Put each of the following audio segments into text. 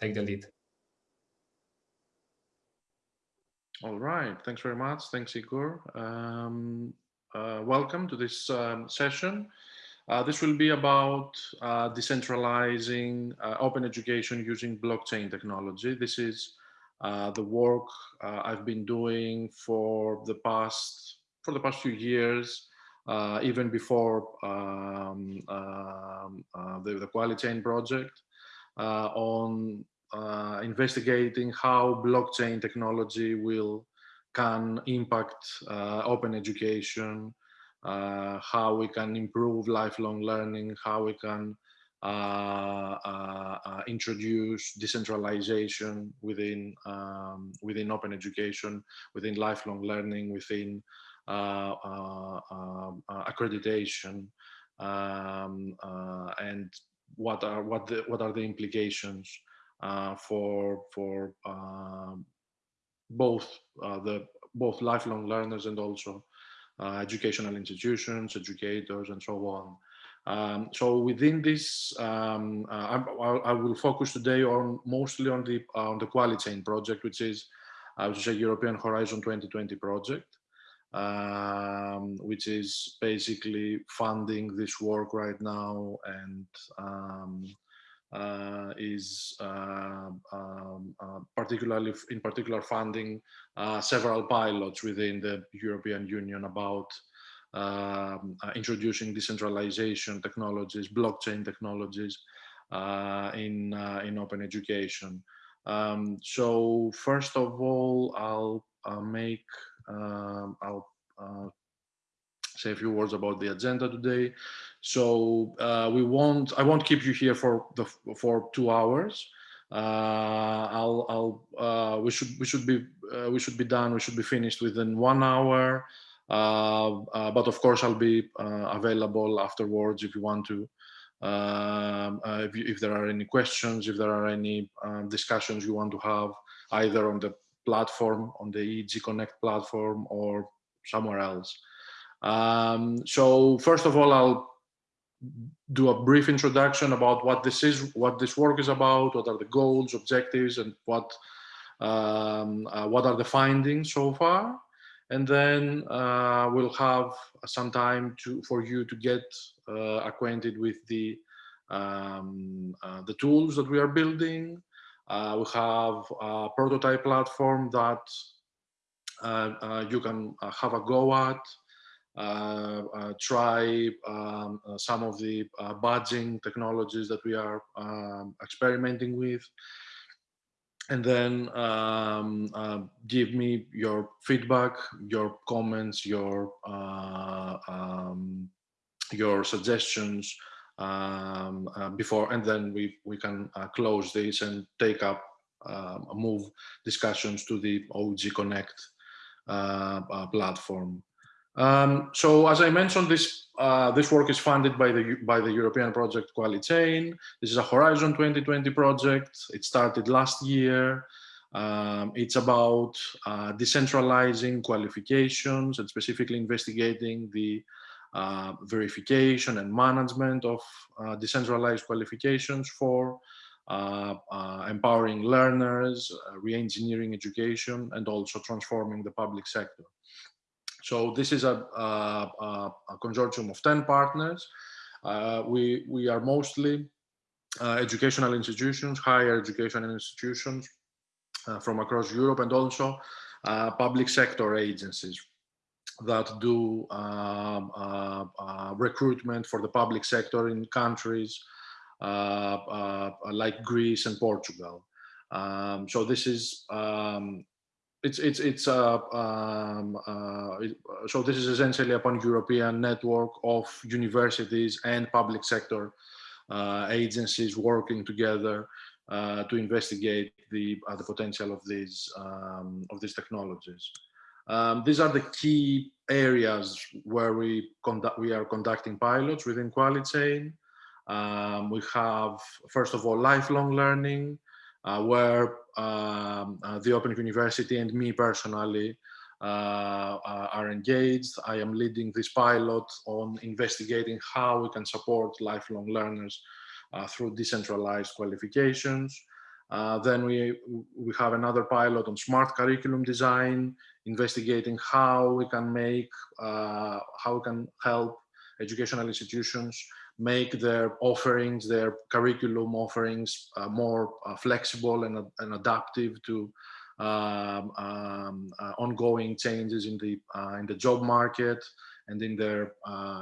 take the lead. All right, thanks very much. Thanks, Igor. Um, uh, welcome to this um, session. Uh, this will be about uh, decentralizing uh, open education using blockchain technology. This is uh, the work uh, I've been doing for the past for the past few years, even before um, um the, the QualiChain project, on uh, investigating how blockchain technology will can impact uh, open education, uh, how we can improve lifelong learning, how we can uh, uh, uh, introduce decentralization within um, within open education, within lifelong learning, within um, accreditation, um, and what are what the, what are the implications uh, for for um, both uh, the both lifelong learners and also uh, educational institutions, educators, and so on. Um, so within this, um, uh, I, I, will focus today on mostly on the on the QualiChain project, which is I would say European Horizon 2020 project, um, which is basically funding this work right now and um, uh, is uh, um, uh, particularly in particular funding several pilots within the European Union about um, introducing decentralization technologies, blockchain technologies in, in open education. Um, so first of all, I'll make, um, I'll uh, say a few words about the agenda today. So uh, we won't, I won't keep you here for the for two hours. Uh, I'll, I'll, uh, we should, we should be, uh, we should be done. We should be finished within one hour. Uh, but of course, I'll be available afterwards if you want to. Um, if, if, there are any questions, if there are any um, discussions you want to have, either on the platform, on the OEG Connect platform, or somewhere else. Um, so first of all, I'll do a brief introduction about what this is, what this work is about, what are the goals, objectives, and what um, uh, what are the findings so far. And then uh, we'll have some time to for you to get uh, acquainted with the um, uh, the tools that we are building. Uh, we have a prototype platform that uh, you can have a go at. Uh, uh, try um, uh, some of the badging technologies that we are um, experimenting with and then um, uh, give me your feedback, your comments, your uh, um, your suggestions um, uh, before, and then we we can close this and take up um, move discussions to the OEG Connect platform. Um, so as I mentioned, this uh, this work is funded by the by the European project QualiChain. This is a Horizon 2020 project. It started last year. Um, it's about uh, decentralizing qualifications and specifically investigating the uh, verification and management of uh, decentralized qualifications for uh, uh, empowering learners, re-engineering education, and also transforming the public sector. So this is a, a, a consortium of 10 partners. Uh, we, we are mostly uh, educational institutions, higher education institutions uh, from across Europe and also uh, public sector agencies that do um, uh, uh, recruitment for the public sector in countries like Greece and Portugal. Um, so this is um, it's it's it's uh, um, uh, so this is essentially a pan-European network of universities and public sector uh, agencies working together uh, to investigate the uh, the potential of these um, of these technologies. Um, these are the key areas where we conduct we are conducting pilots within QualiChain. Um, we have first of all lifelong learning, uh, where um, uh, the Open University and me personally uh, are engaged. I am leading this pilot on investigating how we can support lifelong learners through decentralized qualifications. Uh, then we, we have another pilot on smart curriculum design, investigating how we can make, uh, how we can help educational institutions make their offerings, their curriculum offerings uh, more uh, flexible and, and adaptive to um, um, uh, ongoing changes in the uh, in the job market and in their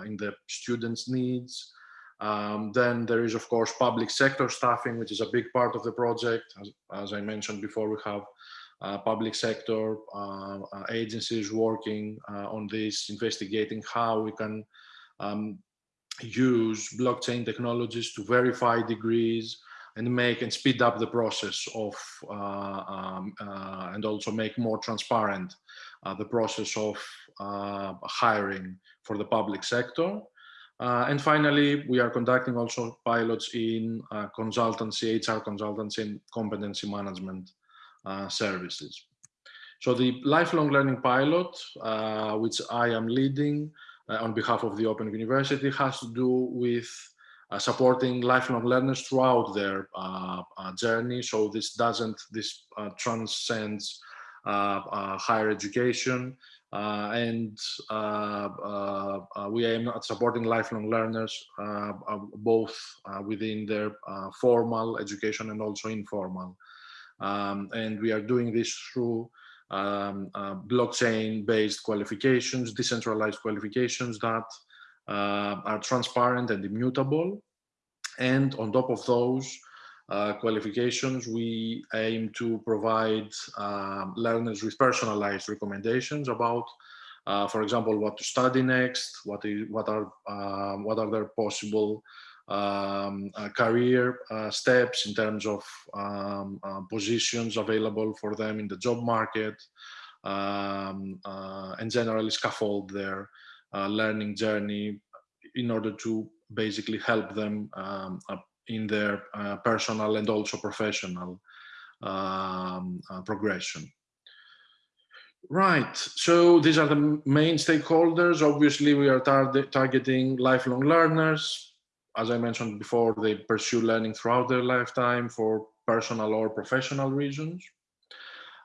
in the students' needs. Um, then there is, of course, public sector staffing, which is a big part of the project. As, as I mentioned before, we have uh, public sector uh, uh, agencies working on this, investigating how we can um, use blockchain technologies to verify degrees and make and speed up the process of uh, um, uh, and also make more transparent uh, the process of hiring for the public sector. Uh, and finally, we are conducting also pilots in uh, consultancy, HR consultancy and competency management uh, services. So the lifelong learning pilot, uh, which I am leading uh, on behalf of the Open University, has to do with uh, supporting lifelong learners throughout their journey. So this doesn't, this transcends higher education. Uh, and uh, uh, we aim at supporting lifelong learners both within their formal education and also informal. Um, and we are doing this through um, uh, blockchain-based qualifications, decentralized qualifications that uh, are transparent and immutable. And on top of those, uh, qualifications, we aim to provide uh, learners with personalized recommendations about, uh, for example, what to study next, what, is, what, are, um, what are their possible um, uh, career uh, steps in terms of um, positions available for them in the job market, um, and generally scaffold their learning journey in order to basically help them um, in their uh, personal and also professional um, uh, progression. Right, so these are the main stakeholders. Obviously, we are tar targeting lifelong learners. As I mentioned before, they pursue learning throughout their lifetime for personal or professional reasons.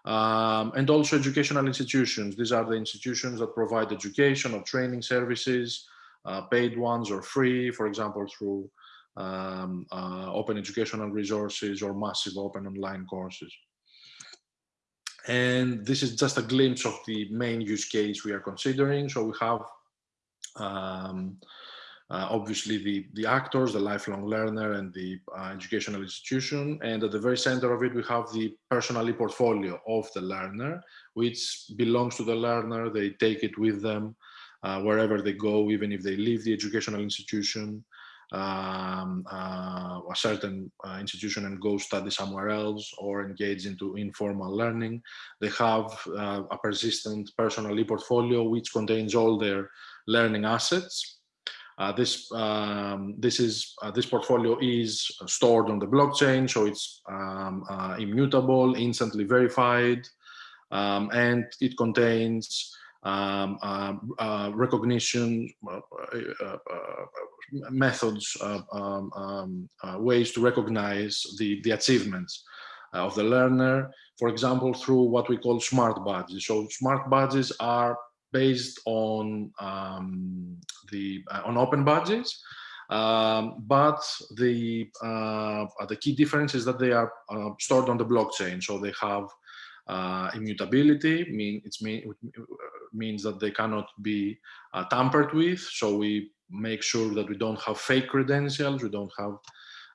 Um, and also educational institutions. These are the institutions that provide education or training services, uh, paid ones or free, for example, through um, uh, open educational resources or massive open online courses. And this is just a glimpse of the main use case we are considering. So we have um, uh, obviously the, the actors, the lifelong learner and the uh, educational institution. And at the very center of it, we have the personal portfolio of the learner, which belongs to the learner. They take it with them uh, wherever they go, even if they leave the educational institution um, uh, a certain uh, institution and go study somewhere else or engage into informal learning. They have uh, a persistent personal e-portfolio which contains all their learning assets. Uh, this um, this is uh, this portfolio is stored on the blockchain, so it's um, uh, immutable, instantly verified, um, and it contains recognition methods, ways to recognize the, the achievements uh, of the learner, for example, through what we call smart badges. So smart badges are based on um, the on Open Badges. um, but the uh, the key difference is that they are uh, stored on the blockchain, so they have uh, immutability. Mean it mean, means that they cannot be tampered with. So we make sure that we don't have fake credentials, we don't have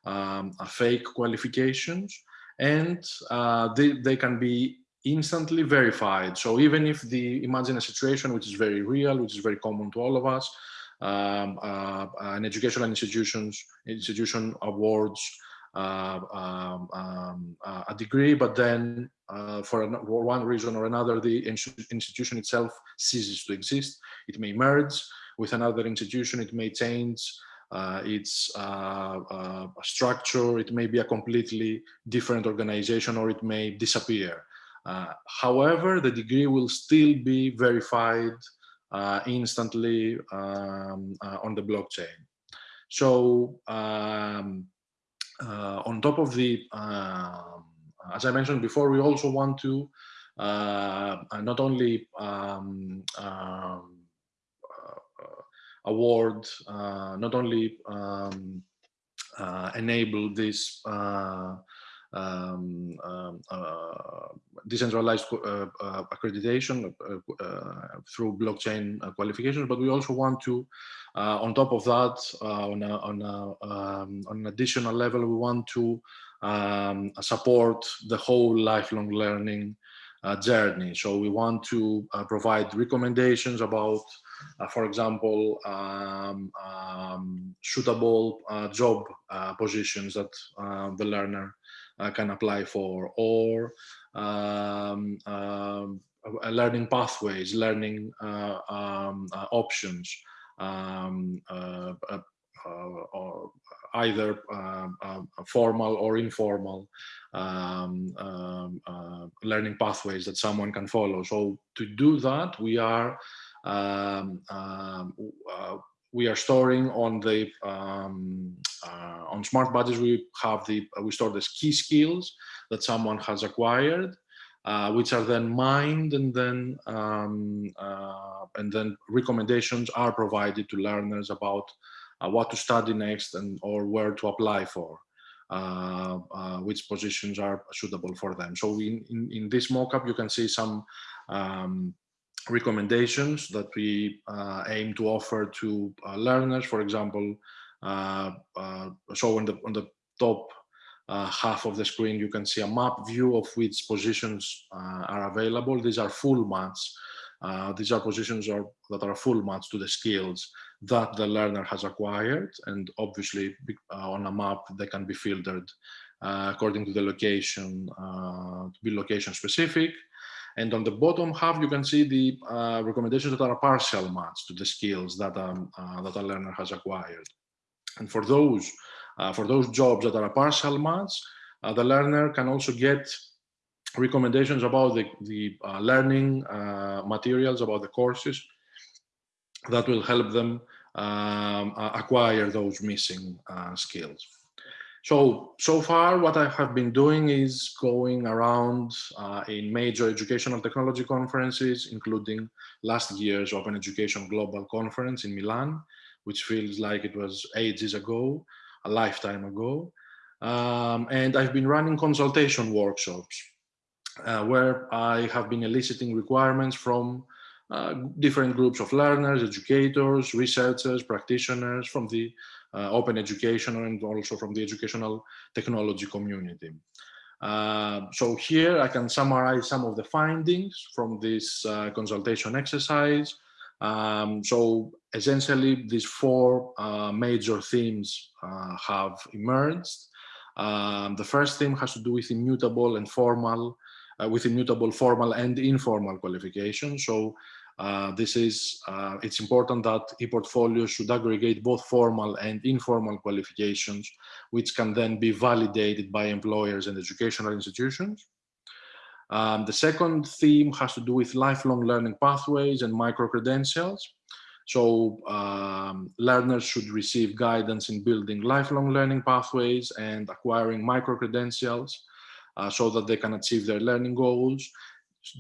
um, fake qualifications, and uh, they, they can be instantly verified. So even if the imagine a situation which is very real, which is very common to all of us, um, uh, an educational institutions institution awards uh, um, um, uh, a degree, but then uh, for, one reason or another, the institution itself ceases to exist. It may merge, with another institution, it may change uh, its uh, structure, it may be a completely different organization, or it may disappear. Uh, however, the degree will still be verified uh, instantly um, uh, on the blockchain. So um, on top of the um, as I mentioned before, we also want to not only um, um, award, not only um, enable this um, um, uh, decentralized uh, uh, accreditation through blockchain qualifications, but we also want to, on top of that, on, a, on, a, um, on an additional level, we want to um, support the whole lifelong learning uh, journey. So we want to uh, provide recommendations about, uh, for example, um, um, suitable job positions that the learner uh, can apply for or um, um, learning pathways, learning uh, um, uh, options, um, or either formal or informal um, um, uh, learning pathways that someone can follow. So to do that, we are um, um, uh, we are storing on the um, uh, on smart badges we have the we store the key skills that someone has acquired uh, which are then mined and then um, uh, and then recommendations are provided to learners about uh, what to study next and or where to apply for uh, uh, which positions are suitable for them. So in, in, in this mockup you can see some um, recommendations that we uh, aim to offer to uh, learners. For example, uh, uh so on the, on the top uh, half of the screen, you can see a map view of which positions uh, are available. These are full maps. these are positions are, that are full match to the skills that the learner has acquired. And obviously on a map, they can be filtered according to the location, to be location specific. And on the bottom half, you can see the uh, recommendations that are a partial match to the skills that, um, uh, that a learner has acquired. And for those, uh, for those jobs that are a partial match, uh, the learner can also get recommendations about the, the uh, learning uh, materials, about the courses that will help them um, acquire those missing skills. So, so far what I have been doing is going around uh, in major educational technology conferences, including last year's Open Education Global Conference in Milan, which feels like it was ages ago, a lifetime ago. Um, and I've been running consultation workshops uh, where I have been eliciting requirements from uh, different groups of learners, educators, researchers, practitioners from the uh, open education and also from the educational technology community. Uh, so here I can summarize some of the findings from this uh, consultation exercise. Um, so essentially these four uh, major themes have emerged. Um, the first theme has to do with immutable and formal, with immutable formal and informal qualification. So uh, this is, uh, it's important that e-portfolios should aggregate both formal and informal qualifications, which can then be validated by employers and educational institutions. Um, the second theme has to do with lifelong learning pathways and micro-credentials. So um, learners should receive guidance in building lifelong learning pathways and acquiring micro-credentials uh, so that they can achieve their learning goals.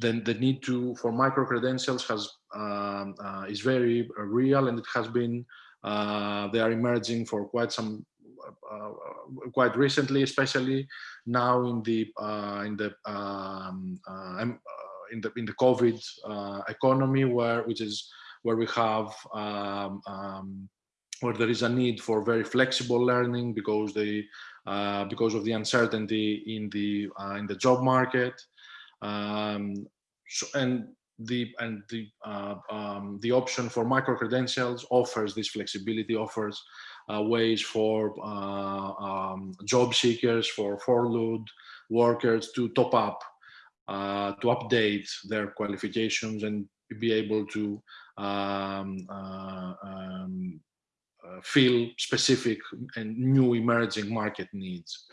Then the need to for micro credentials has um, uh, is very uh, real and it has been uh, they are emerging for quite some uh, quite recently especially now in the uh, in the um, uh, in the in the covid economy where which is where we have um, um, where there is a need for very flexible learning because they because of the uncertainty in the in the job market. Um, so, and the and the uh, um, the option for micro credentials offers this flexibility, offers uh, ways for uh, um, job seekers, for furloughed workers to top up, uh, to update their qualifications and be able to uh, fill specific and new emerging market needs.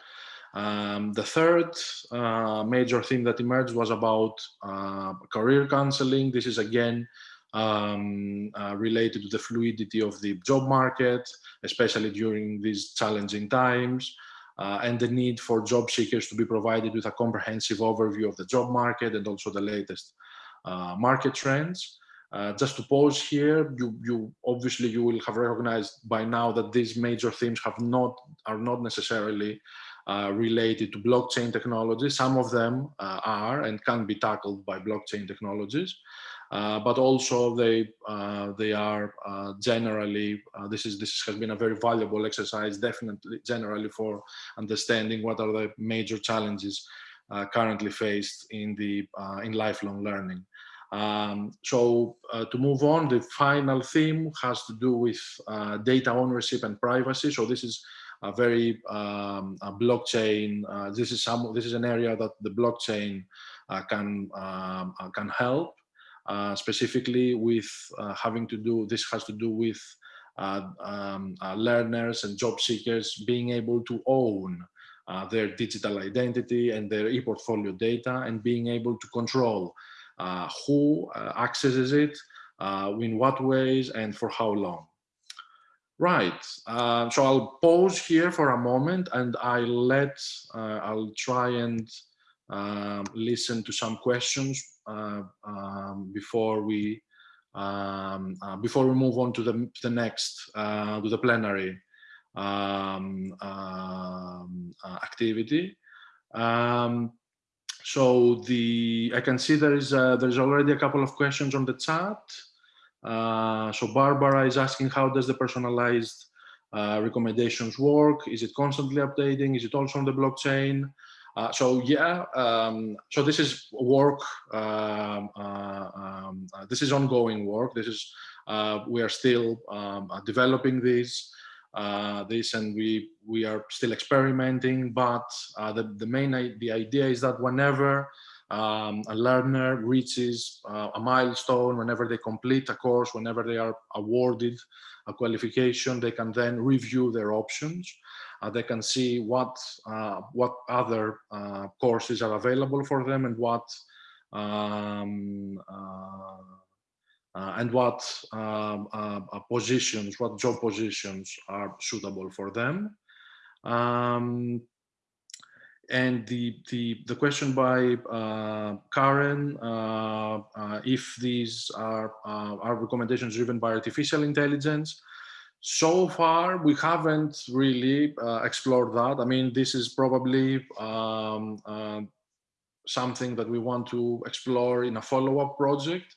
Um, the third uh, major theme that emerged was about uh, career counseling. This is again um, uh, related to the fluidity of the job market, especially during these challenging times. uh, and the need for job seekers to be provided with a comprehensive overview of the job market and also the latest uh, market trends. Uh, just to pause here, you, you obviously you will have recognized by now that these major themes have not are not necessarily uh, related to blockchain technology. Some of them uh, are and can be tackled by blockchain technologies. Uh, but also they uh, they are uh, generally this is this has been a very valuable exercise definitely generally for understanding what are the major challenges currently faced in the in lifelong learning. Um, so uh, to move on, the final theme has to do with uh, data ownership and privacy. So this is a very um, a blockchain. Uh, this is some. This is an area that the blockchain can um, can help. Uh, specifically with uh, having to do, this has to do with uh, um, learners and job seekers being able to own their digital identity and their e-portfolio data and being able to control who accesses it, in what ways and for how long. Right, uh, so I'll pause here for a moment and I'll let, uh, I'll try and um, listen to some questions uh, um, before we um, uh, before we move on to the, to the next uh, to the plenary um, um, activity. Um, so the I can see there is a, there's already a couple of questions on the chat. Uh, so Barbara is asking how does the personalized uh, recommendations work? Is it constantly updating? Is it also on the blockchain? Uh, so yeah, um, so this is work. Um, uh, um, uh, this is ongoing work. This is uh, we are still um, developing this, uh, this, and we we are still experimenting. But the the main the idea is that whenever um, a learner reaches a milestone, whenever they complete a course, whenever they are awarded a qualification, they can then review their options uh, they can see what uh, what other uh, courses are available for them and what um, and what um, positions, what job positions are suitable for them. Um, and the, the, the question by uh, Karen, uh, uh, if these are, are recommendations driven by artificial intelligence, so far, we haven't really uh, explored that. I mean, this is probably um, uh, something that we want to explore in a follow-up project,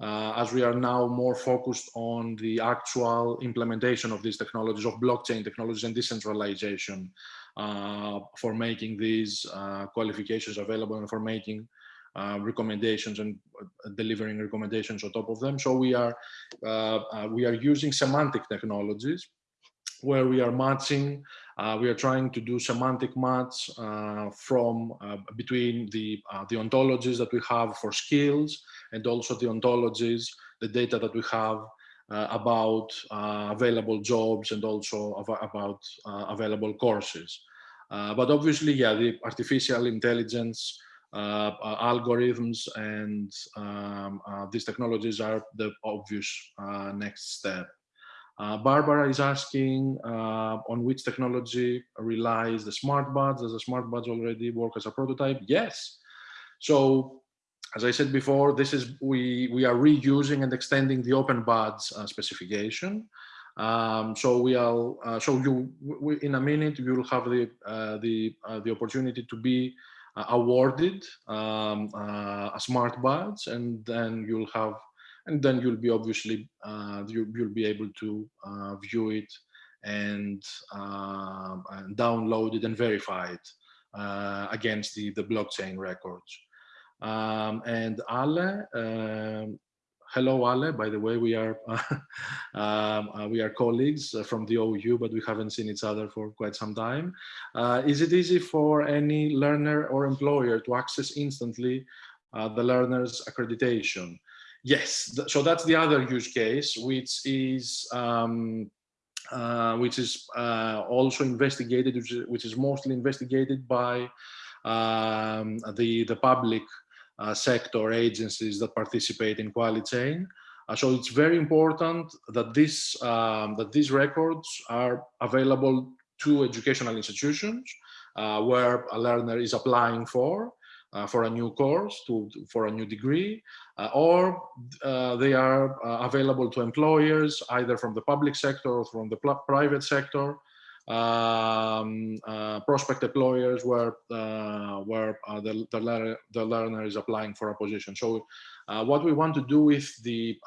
uh, as we are now more focused on the actual implementation of these technologies, of blockchain technologies and decentralization uh, for making these uh, qualifications available and for making uh, recommendations and uh, delivering recommendations on top of them. So we are uh, uh, we are using semantic technologies where we are matching, uh, we are trying to do semantic match from between the the ontologies that we have for skills and also the ontologies, the data that we have about available jobs and also about available courses. but obviously, yeah, the artificial intelligence uh, uh, algorithms and um, uh, these technologies are the obvious next step. Barbara is asking on which technology relies the smart badges. Does the smart badges already work as a prototype? Yes. So as I said before, this is we we are reusing and extending the Open Badges uh, specification. Um, so we are uh, so you we, in a minute you will have the uh, the the opportunity to be uh, awarded um, uh, a smart badge and then you'll have and then you'll be obviously uh, you, will be able to view it and, and, download it and verify it against the, the blockchain records. Um, and Ale, um, hello Ale, by the way, we are um, uh, we are colleagues uh, from the OU, but we haven't seen each other for quite some time. Uh, is it easy for any learner or employer to access instantly uh, the learner's accreditation? Yes, so that's the other use case, which is um, uh, which is uh, also investigated, which is, which is mostly investigated by um, the the public sector agencies that participate in QualiChain. Uh, so it's very important that this um, that these records are available to educational institutions uh, where a learner is applying for, uh, for a new course, to, for a new degree, uh, or uh, they are uh, available to employers either from the public sector or from the private sector, um, uh, prospect employers where where the, the, learner, the learner is applying for a position. So what we want to do with the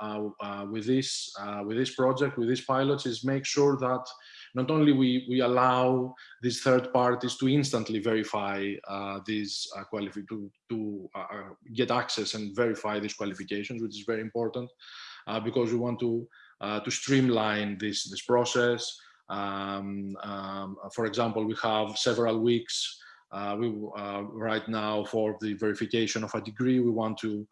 with this with this project with these pilots is make sure that not only we, we allow these third parties to instantly verify uh, these uh, to, to uh, uh, get access and verify these qualifications, which is very important uh, because we want to uh, to streamline this this process. Um, um, for example, we have several weeks we right now for the verification of a degree. We want to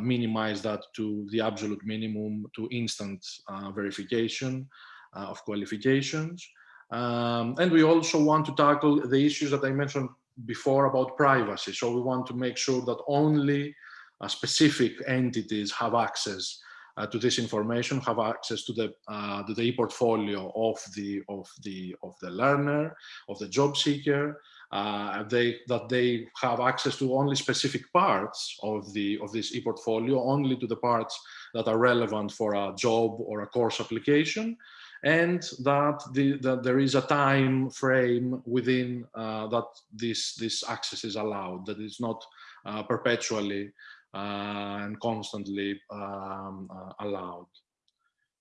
minimize that to the absolute minimum to instant verification. Uh, of qualifications. Um, and we also want to tackle the issues that I mentioned before about privacy. So we want to make sure that only uh, specific entities have access uh, to this information, have access to the uh, to the e-portfolio of the of the of the learner, of the job seeker. Uh, they that they have access to only specific parts of the of this e-portfolio, only to the parts that are relevant for a job or a course application, and that, the, that there is a time frame within uh, that this, this access is allowed, that it's not uh, perpetually uh, and constantly um, uh, allowed.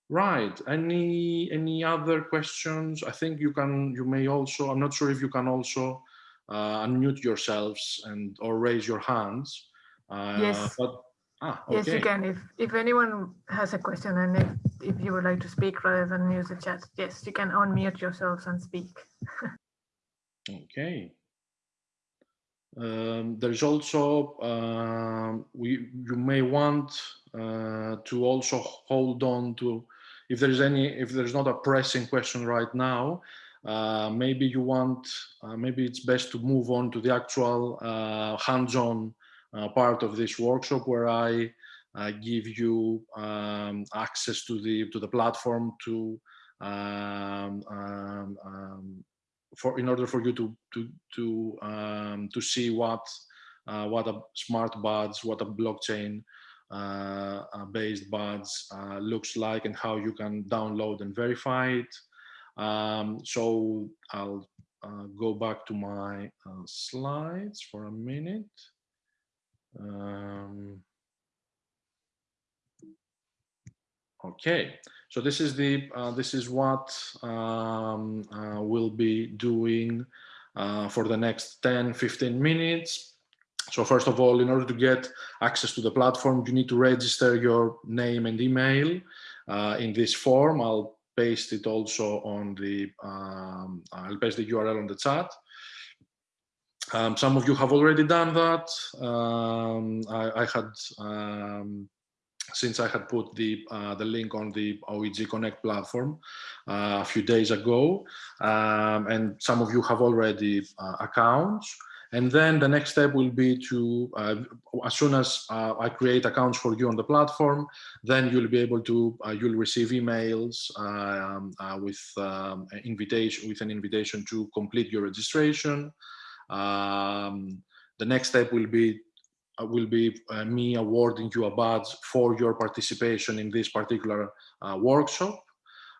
Right, any, any other questions? I think you can, you may also, I'm not sure if you can also uh, unmute yourselves and or raise your hands. Uh, yes. But Ah, okay. Yes, you can. If if anyone has a question and if, if you would like to speak rather than use the chat, yes, you can unmute yourselves and speak. okay. Um, there's also uh, we you may want uh, to also hold on to if there's any if there's not a pressing question right now uh, maybe you want uh, maybe it's best to move on to the actual uh, hands-on uh, part of this workshop where I give you um, access to the to the platform to um, um, um, for in order for you to to to um, to see what uh, what a smart buds, what a blockchain uh, uh, based buds uh, looks like and how you can download and verify it. Um, so I'll go back to my slides for a minute. Um, okay, so this is the uh, this is what um, uh, we'll be doing uh, for the next 10 15 minutes. So first of all, in order to get access to the platform, you need to register your name and email uh, in this form. I'll paste it also on the um, I'll paste the URL on the chat. Um, some of you have already done that. Um, I, I, had, um, since I had put the uh, the link on the OEG Connect platform uh, a few days ago, um, and some of you have already uh, accounts. And then the next step will be to, uh, as soon as uh, I create accounts for you on the platform, then you'll be able to, uh, you'll receive emails um, with um, invitation, with an invitation to complete your registration. Um, the next step will be will be uh, me awarding you a badge for your participation in this particular uh, workshop.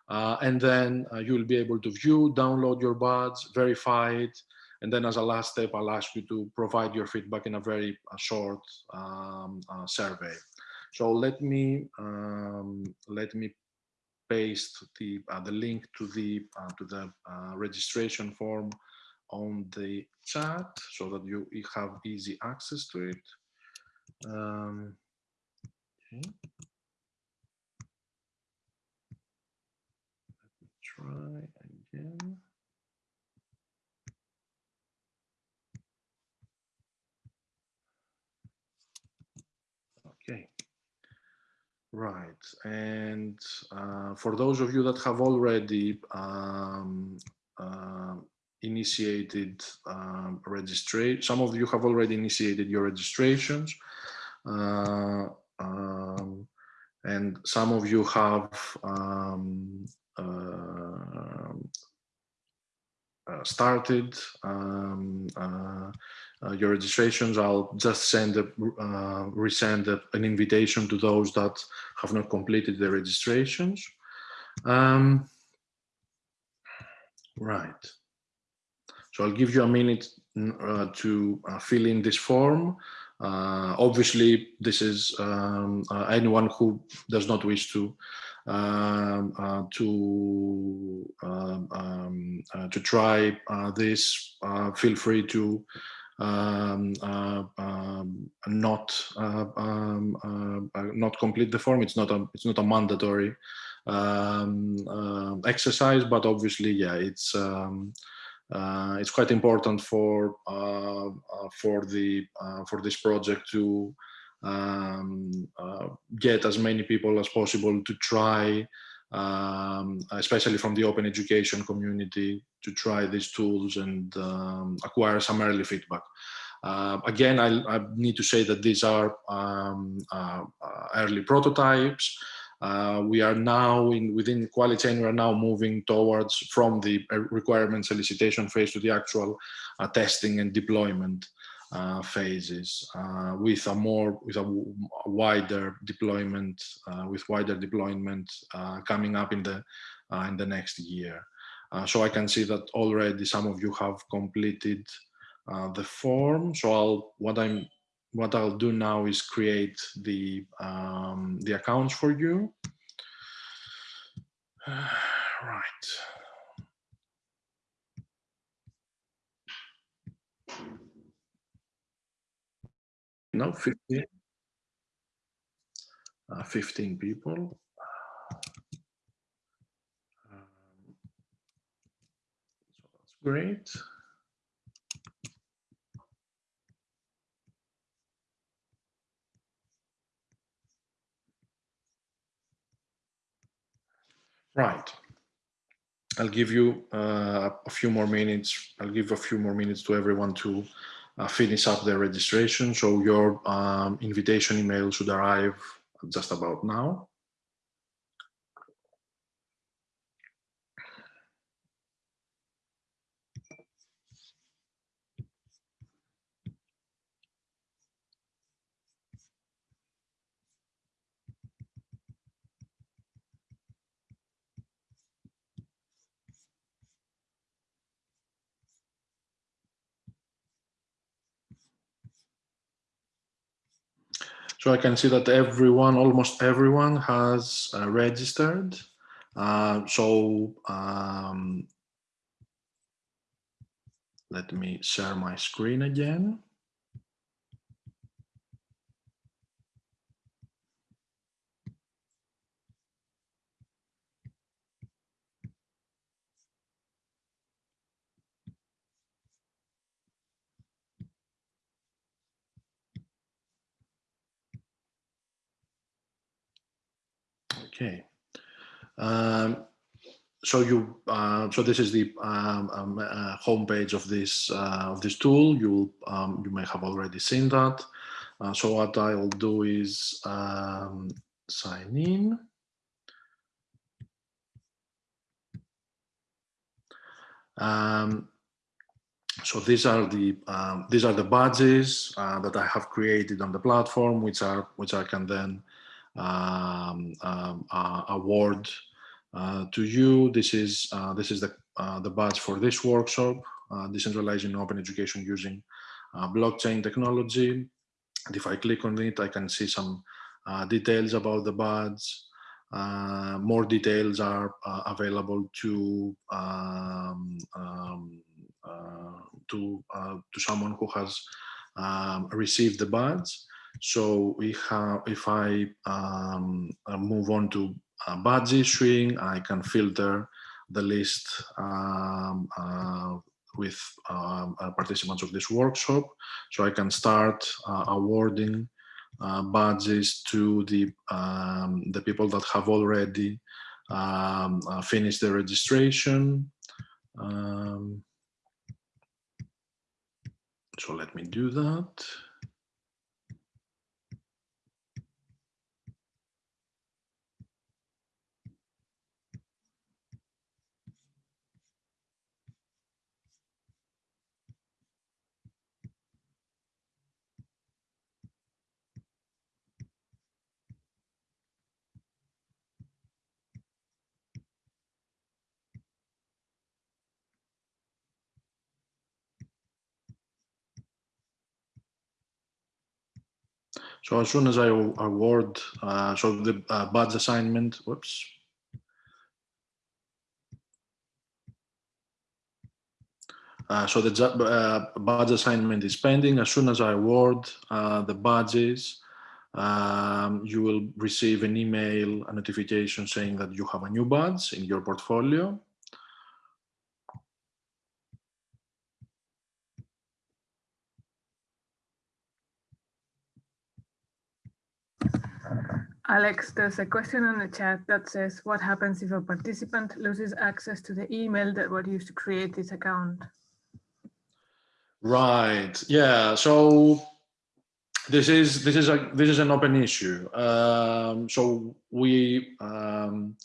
Uh, and then uh, you will be able to view, download your badge, verify it. And then as a last step, I'll ask you to provide your feedback in a very uh, short um, survey. So let me um, let me paste the the link to the to the registration form on the chat so that you have easy access to it. Um, okay. Let me try again. Okay. Right, and uh, for those of you that have already um, uh, initiated um, registration. Some of you have already initiated your registrations. Uh, um, and some of you have um, uh, started um, your registrations, I'll just send a, resend a, an invitation to those that have not completed their registrations. Um, right. So I'll give you a minute uh, to uh, fill in this form. Uh, obviously, this is um, anyone who does not wish to um, uh, to um, um uh, to try uh, this. feel free to um, um, not not complete the form. It's not a it's not a mandatory exercise, but obviously, yeah, it's uh, it's quite important for uh, uh, for the for this project to um, get as many people as possible to try um, especially from the open education community to try these tools and um, acquire some early feedback. Uh, again, I, I, need to say that these are um, uh, early prototypes. Uh, we are now in within QualiChain, we are now moving towards from the uh, requirement solicitation phase to the actual uh, testing and deployment uh, phases uh, with a more with a wider deployment with wider deployment coming up in the in the next year. so I can see that already some of you have completed the form. So I'll what I'm what I'll do now is create the um, the accounts for you. Uh, right. No, 15, uh, 15 people. Um, so that's great. Right. I'll give you uh, a few more minutes. I'll give a few more minutes to everyone to uh, finish up their registration. So your um, invitation email should arrive just about now. So I can see that everyone, almost everyone has uh, registered. Uh, so um, let me share my screen again. Okay. Um, so you uh, so this is the um, um, uh, homepage of this uh, of this tool. You um, you may have already seen that. Uh, so what I'll do is um, sign in. So these are the these are the badges uh, that I have created on the platform, which are which I can then um, um, uh, award uh, to you. This is uh, this is the the badge for this workshop, decentralizing open education using blockchain technology. And if I click on it, I can see some details about the badge. Uh, more details are uh, available to um, um, uh, to to someone who has um, received the badge. So we have, if I um, uh, move on to uh, badge issuing, I can filter the list um, uh, with um, uh, participants of this workshop. So I can start uh, awarding badges to the, um, the people that have already um, finished the registration. So let me do that. So as soon as I award, uh, so the uh, badge assignment, whoops. Uh, so the uh, badge assignment is pending. As soon as I award uh, the badges, um, you will receive an email, a notification saying that you have a new badge in your portfolio. Alex, there's a question on the chat that says, what happens if a participant loses access to the email that was used to create this account? Right. Yeah. So this is this is a this is an open issue. Um, so we um,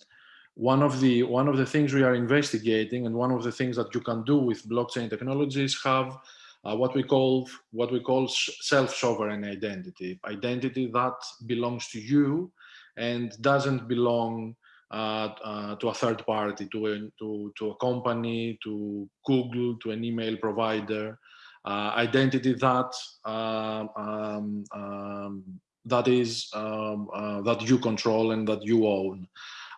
one of the one of the things we are investigating, and one of the things that you can do with blockchain technologies have uh, what we call what we call self-sovereign identity, identity that belongs to you and doesn't belong uh, uh, to a third party, to a, to, to a company, to Google, to an email provider, uh, identity that um, um, um, that is um, uh, that you control and that you own.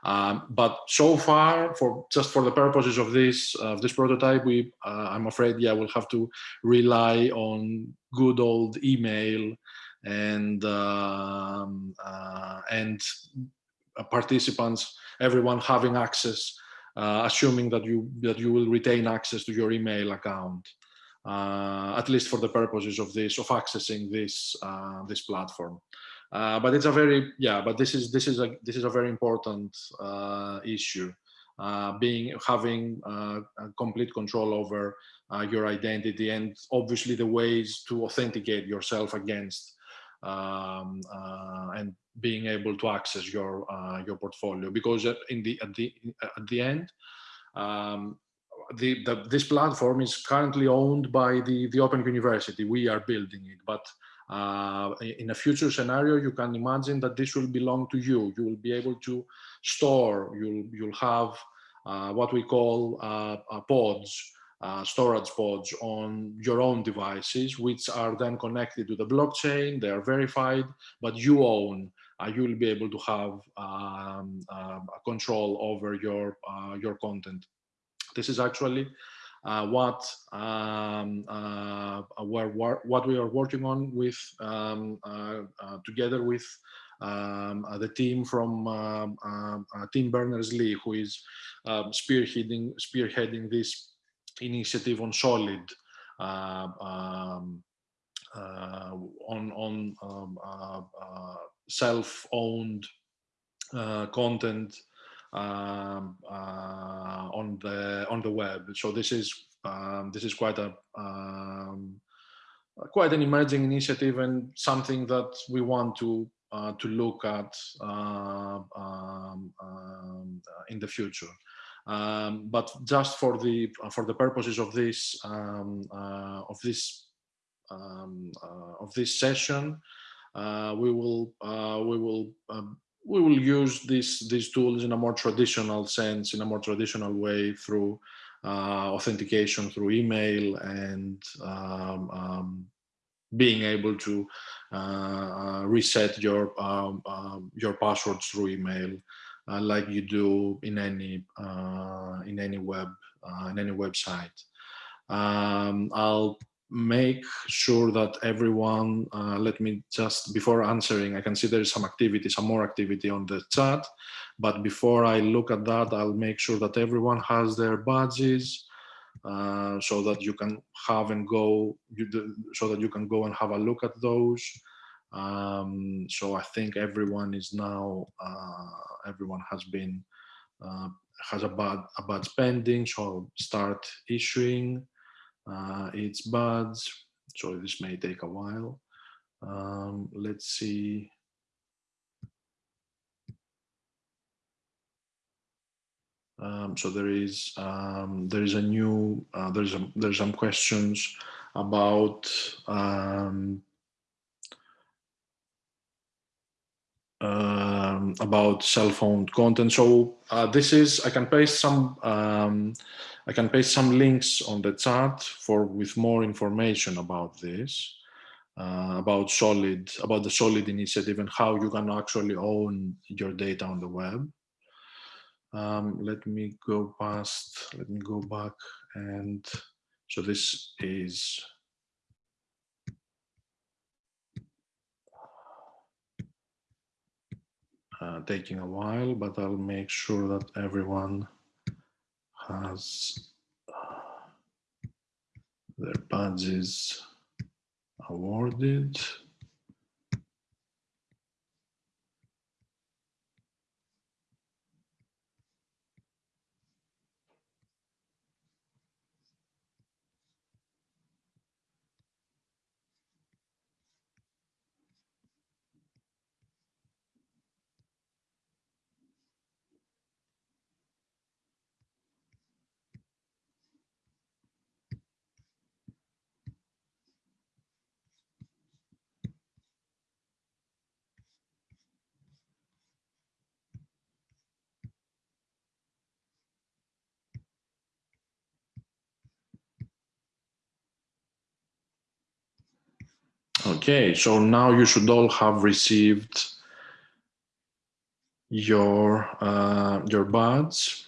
Um, but so far, for just for the purposes of this of this prototype, we uh, I'm afraid, yeah, we'll have to rely on good old email and um, uh, and participants, everyone having access, uh, assuming that you that you will retain access to your email account, uh, at least for the purposes of this of accessing this uh, this platform. Uh, but it's a very yeah but this is this is a this is a very important uh, issue uh, being having uh, complete control over uh, your identity and obviously the ways to authenticate yourself against um, uh, and being able to access your your portfolio because in the at the at the end um, the, the, this platform is currently owned by the the Open University. We are building it, but uh, in a future scenario, you can imagine that this will belong to you. You will be able to store, you'll, you'll have uh, what we call uh, uh pods, uh, storage pods on your own devices, which are then connected to the blockchain, they are verified, but you own, uh, you will be able to have um, control over your, your content. This is actually what um, uh, what we are working on with um, uh, together with um, the team from um, Tim Berners-Lee, who is um, spearheading spearheading this initiative on Solid. Um, uh, on on um, uh, uh, self-owned content um, uh, on the on the web. So this is um, this is quite a um, quite an emerging initiative and something that we want to uh, to look at uh, um, um, in the future. Um, but just for the for the purposes of this uh, of this uh, of this session, uh, we will uh, we will we will use these these tools in a more traditional sense, in a more traditional way through uh, authentication through email and um, um, being able to uh, uh reset your um, um, your passwords through email, uh, like you do in any uh, in any web uh, in any website. Um, I'll make sure that everyone, uh, let me just, before answering, I can see there is some activity, some more activity on the chat, but before I look at that, I'll make sure that everyone has their badges uh, so that you can have and go, so that you can go and have a look at those. Um, so I think everyone is now, uh, everyone has been, uh, has a bad, a badge pending, so I'll start issuing uh, its buds. So this may take a while. Um, let's see. Um, so there is um, there is a new uh, there's a, there's some questions about um, um, about self-owned content. So uh, this is I can paste some um, I can paste some links on the chat for with more information about this. uh, about solid about the solid initiative and how you can actually own your data on the web um, let me go past let me go back and so this is uh, taking a while but I'll make sure that everyone has uh, their badges awarded. Okay, so now you should all have received your uh, your badge.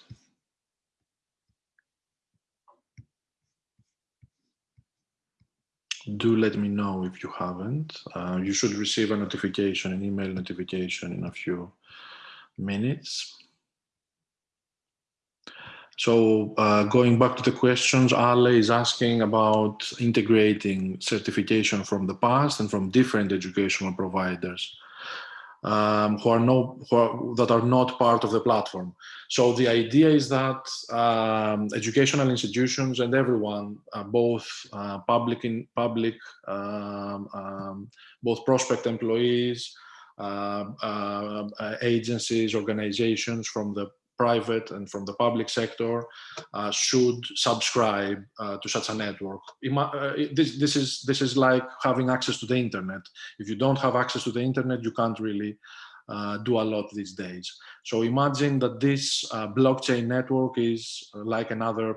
Do let me know if you haven't. Uh, you should receive a notification, an email notification in a few minutes. So uh, going back to the questions, Ale is asking about integrating certification from the past and from different educational providers um, who are no who are, that are not part of the platform. So the idea is that um, educational institutions and everyone, uh, both uh, public in public, um, um both prospect employees, uh, uh, agencies, organizations from the private and from the public sector uh, should subscribe uh, to such a network. Uh, this, this, is, this is like having access to the internet. If you don't have access to the internet, you can't really uh, do a lot these days. So imagine that this uh, blockchain network is like another,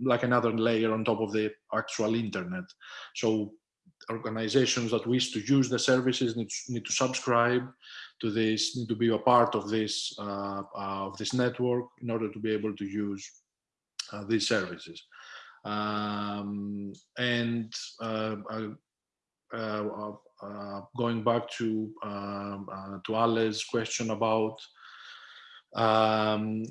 like another layer on top of the actual internet. So organizations that wish to use the services need, need to subscribe to this, need to be a part of this uh, uh, of this network in order to be able to use uh, these services. Um, and uh, uh, uh, going back to um, to Ale's question about um,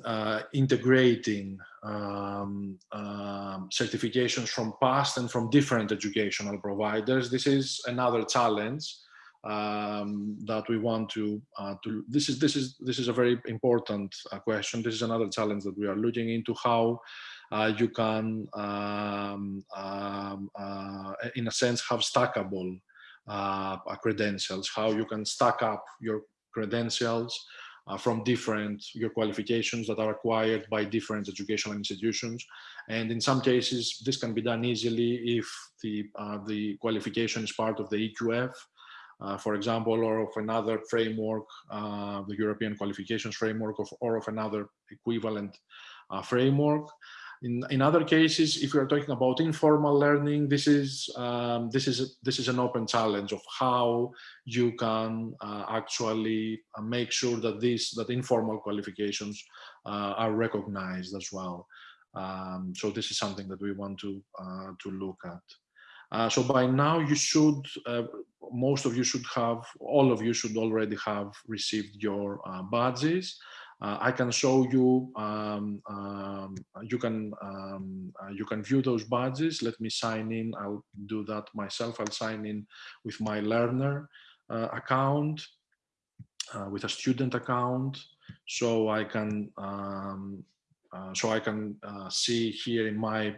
integrating um, um, certifications from past and from different educational providers, this is another challenge um, that we want to uh, to this is this is this is a very important uh, question. This is another challenge that we are looking into how uh, you can um, um, uh, in a sense have stackable uh, credentials how you can stack up your credentials uh, from different your qualifications that are acquired by different educational institutions. And in some cases this can be done easily if the the qualification is part of the EQF uh, for example, or of another framework, uh, the European qualifications framework, of, or of another equivalent uh, framework. In, in other cases, if we are talking about informal learning, this is um, this is this is an open challenge of how you can uh, actually uh, make sure that these that informal qualifications are recognized as well. Um, so this is something that we want to to look at. Uh, so by now you should, uh, most of you should have, all of you should already have received your uh, badges. Uh, I can show you, um, um, you can um, uh, you can view those badges. Let me sign in, I'll do that myself. I'll sign in with my learner account, with a student account. So I can um, so I can see here in my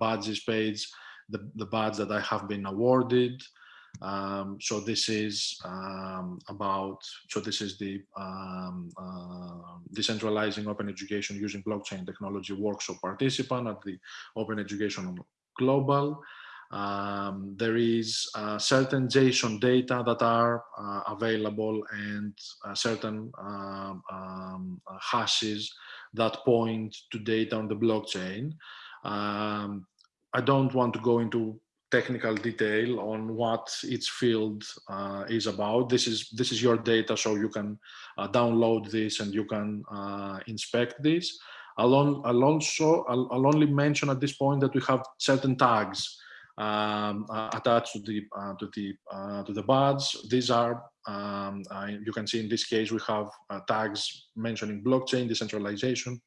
badges page the, the badge that I have been awarded. Um, so this is um, about, so this is the um, uh, decentralizing open education using blockchain technology workshop participant at the Open Education Global. Um, there is uh, certain JSON data that are uh, available and uh, certain um, um, hashes that point to data on the blockchain. I don't want to go into technical detail on what each field uh, is about. This is this is your data, so you can uh, download this and you can uh, inspect this. I'll, on, I'll also I'll, I'll, only mention at this point that we have certain tags um, uh, attached to the uh, to the uh, to the badge. These are um, you can see in this case we have tags mentioning blockchain decentralization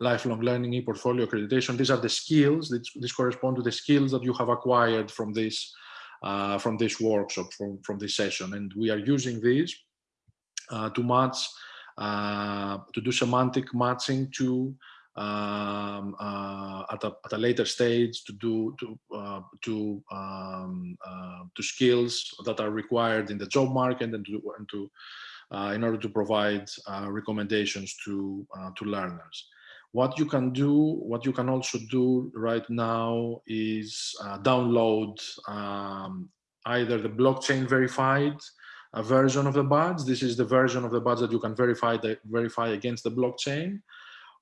lifelong learning, e-portfolio accreditation. These are the skills, this, this correspond to the skills that you have acquired from this, uh, from this workshop, from, from this session. And we are using these uh, to match, uh, to do semantic matching to um, uh, at, a, at a later stage to do to uh, to um, uh, to skills that are required in the job market and to and to uh, in order to provide uh, recommendations to uh, to learners. What you can do, what you can also do right now is uh, download um, either the blockchain verified uh, version of the badge. This is the version of the badge that you can verify the, verify against the blockchain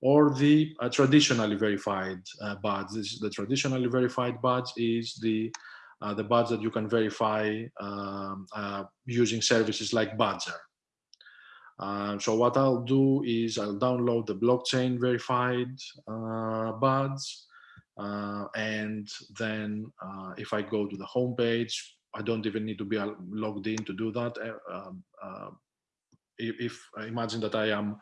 or the uh, traditionally verified uh, badge. This, is the traditionally verified badge is the uh, the badge that you can verify um, uh, using services like Badgr. Uh, so what I'll do is I'll download the blockchain verified uh, buds. Uh, and then uh, if I go to the home page, I don't even need to be logged in to do that. Uh, um, uh, if, imagine that I am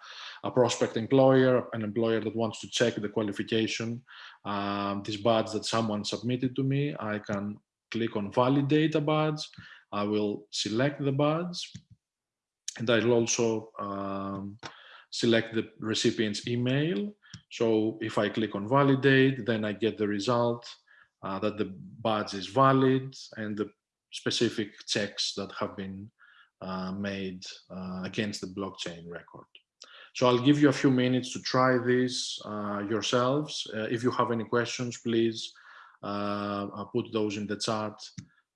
a prospect employer, an employer that wants to check the qualification, um, this badge that someone submitted to me, I can click on validate a badge. I will select the badge and I'll also um, select the recipient's email. So if I click on validate, then I get the result uh, that the badge is valid and the specific checks that have been uh, made uh, against the blockchain record. So I'll give you a few minutes to try this uh, yourselves. Uh, if you have any questions, please uh, put those in the chat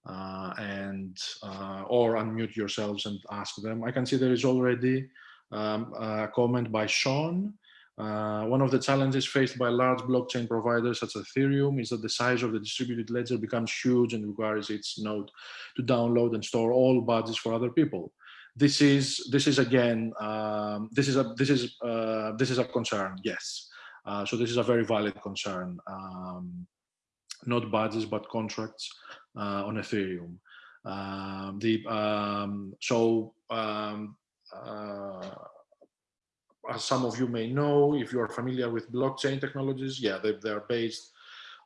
uh, and uh, or unmute yourselves and ask them. I can see there is already um, a comment by Sean. Uh, one of the challenges faced by large blockchain providers such as Ethereum is that the size of the distributed ledger becomes huge and requires its node to download and store all badges for other people. This is this is again um, this is a this is uh, this is a concern. Yes, uh, so this is a very valid concern. Um, not badges but contracts uh, on Ethereum. Um, the um, so um, uh, as some of you may know, if you are familiar with blockchain technologies, yeah, they, they're based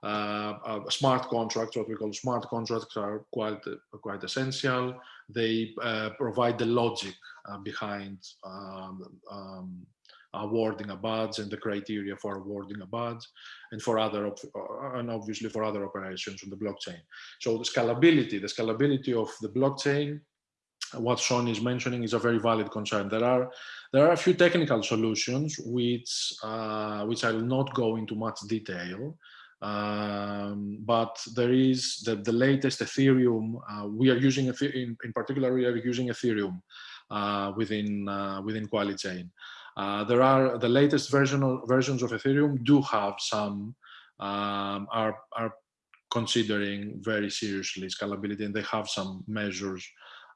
uh, uh, smart contracts, what we call smart contracts are quite, quite essential. They uh, provide the logic uh, behind um, um, awarding a badge and the criteria for awarding a badge and for other uh, and obviously for other operations on the blockchain. So the scalability, the scalability of the blockchain, what Sean is mentioning is a very valid concern. There are there are a few technical solutions which uh, which I will not go into much detail. Um, but there is the, the latest Ethereum. Uh, we are using in, in particular we are using Ethereum uh, within uh, within QualiChain. Uh, there are the latest version of, versions of Ethereum do have some um, are are considering very seriously scalability, and they have some measures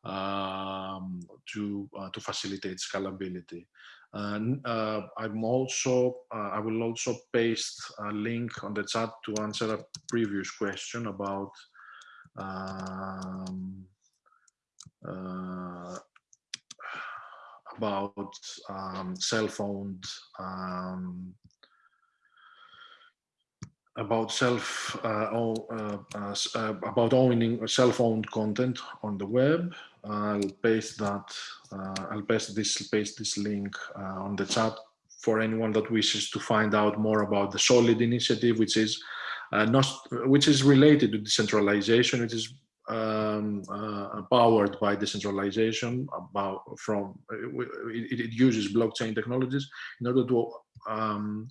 um, to uh, to facilitate scalability. And uh, I'm also uh, I will also paste a link on the chat to answer a previous question about um, uh, about um, self-owned um, about self uh, uh, uh, uh, about owning self-owned content on the web. I'll paste that. Uh, I'll paste this paste this link uh, on the chat for anyone that wishes to find out more about the Solid initiative, which is not which is related to decentralization, which is um, uh, powered by decentralization about from it, it, uses blockchain technologies in order to um,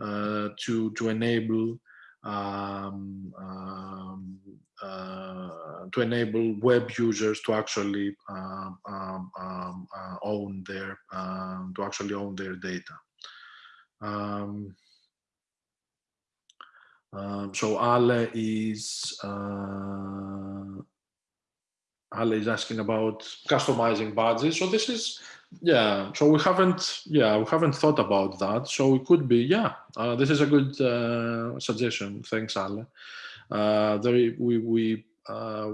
uh, to to enable um, um uh, to enable web users to actually um, um, uh, own their to actually own their data. Um, so Ale is uh, Ale is asking about customizing badges. So this is yeah. So we haven't yeah we haven't thought about that. So it could be yeah. Uh, this is a good uh, suggestion. Thanks, Ale. Uh, there we we uh,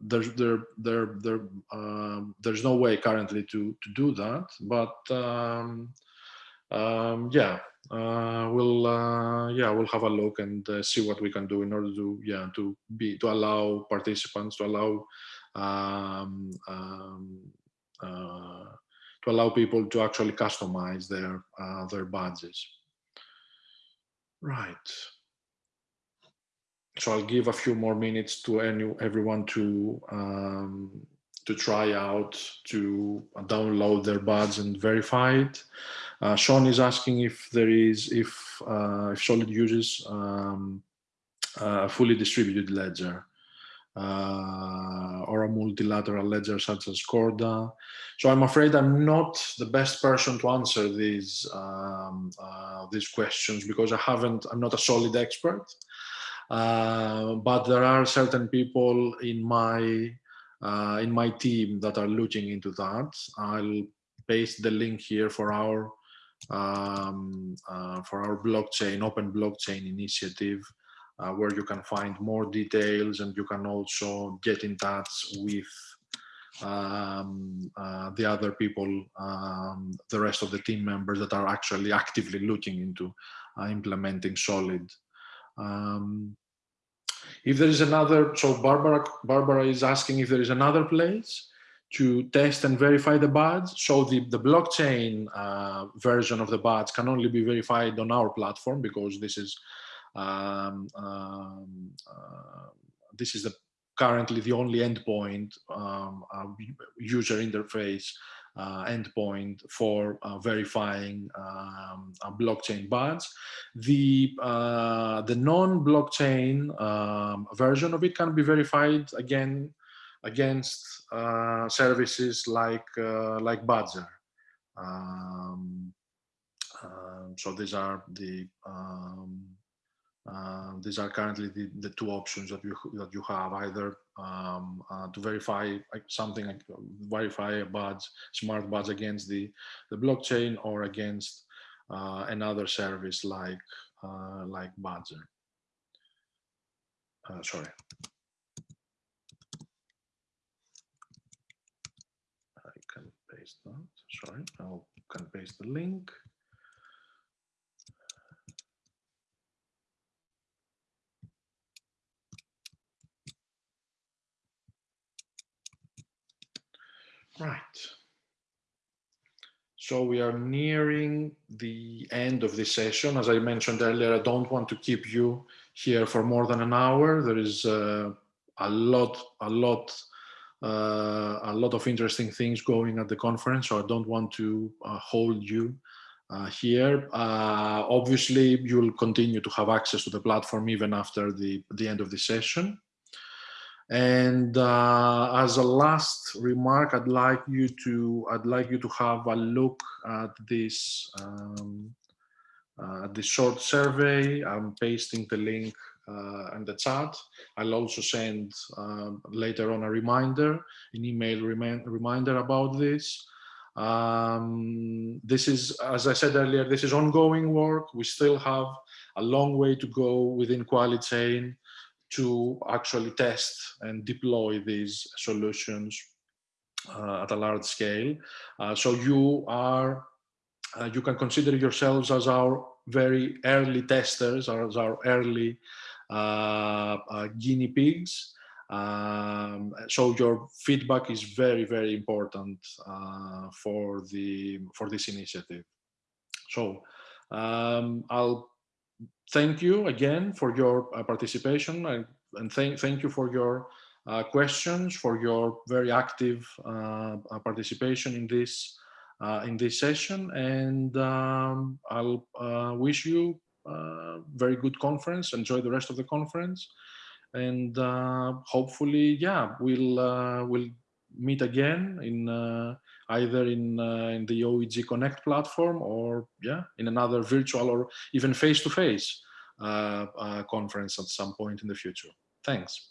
there's there there there um, there's no way currently to to do that, but um, um, yeah, uh, we'll uh, yeah we'll have a look and uh, see what we can do in order to yeah to be to allow participants to allow um, um, uh, to allow people to actually customize their uh, their badges. Right. So I'll give a few more minutes to any everyone to um, to try out to download their badge and verify it. Uh, Sean is asking if there is if uh, if Solid uses um, a fully distributed ledger uh, or a multilateral ledger such as Corda. So I'm afraid I'm not the best person to answer these um, uh, these questions because I haven't. I'm not a solid expert. Uh, but there are certain people in my uh, in my team that are looking into that. I'll paste the link here for our um, uh, for our blockchain, open blockchain initiative, uh, where you can find more details and you can also get in touch with um, uh, the other people, um, the rest of the team members that are actually actively looking into uh, implementing Solid. Um, if there is another, so Barbara, Barbara is asking if there is another place to test and verify the badge. So the, the blockchain uh, version of the badge can only be verified on our platform because this is um, um, uh, this is the currently the only endpoint um, uh, user interface uh, endpoint for uh, verifying um, a blockchain badge. The, uh, the non-blockchain um, version of it can be verified again against uh, services like uh, like Badgr. Um, um, so these are the um, uh, these are currently the, the two options that you that you have either um, uh, to verify something like verify a badge smart badge against the the blockchain or against uh, another service like uh, like Badgr. Sorry. I can paste that. Sorry, I can paste the link. Right. So we are nearing the end of this session. As I mentioned earlier, I don't want to keep you here for more than an hour. There is uh, a lot, a lot, a lot of interesting things going at the conference. So I don't want to uh, hold you uh, here. Uh, obviously, you'll continue to have access to the platform even after the, the end of the session. And uh, as a last remark, I'd like you to I'd like you to have a look at this um, uh, this short survey. I'm pasting the link uh, in the chat. I'll also send um, later on a reminder, an email remind, reminder about this. Um, this is, as I said earlier, this is ongoing work. We still have a long way to go within QualiChain to actually test and deploy these solutions uh, at a large scale. Uh, so you are, uh, you can consider yourselves as our very early testers, as our early guinea pigs. Um, so your feedback is very, very important uh, for the for this initiative. So um, I'll thank you again for your uh, participation and, and thank, thank you for your uh, questions, for your very active uh, uh participation in this uh, in this session. And um, I'll uh, wish you very good conference. Enjoy the rest of the conference. And hopefully, yeah, we'll, we'll meet again in either in uh, in the OEG Connect platform or yeah in another virtual or even face to face uh, uh, conference at some point in the future. Thanks.